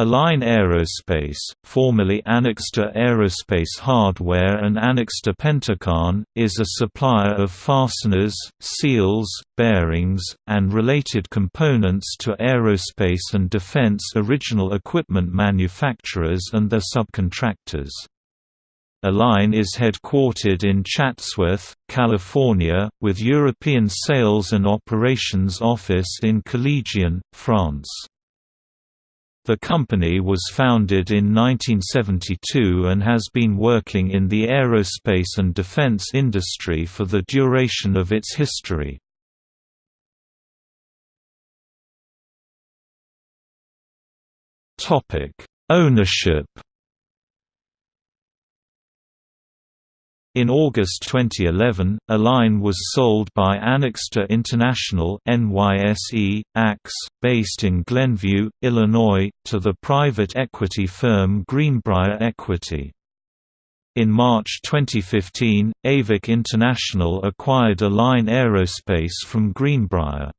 Align Aerospace, formerly Anixter Aerospace Hardware and Anixter Pentacon, is a supplier of fasteners, seals, bearings, and related components to aerospace and defense original equipment manufacturers and their subcontractors. Align is headquartered in Chatsworth, California, with European Sales and Operations Office in Collegion, France. The company was founded in 1972 and has been working in the aerospace and defense industry for the duration of its history. Ownership In August 2011, Align was sold by Anixter International NYSE, AX, based in Glenview, Illinois, to the private equity firm Greenbriar Equity. In March 2015, Avic International acquired Align Aerospace from Greenbriar.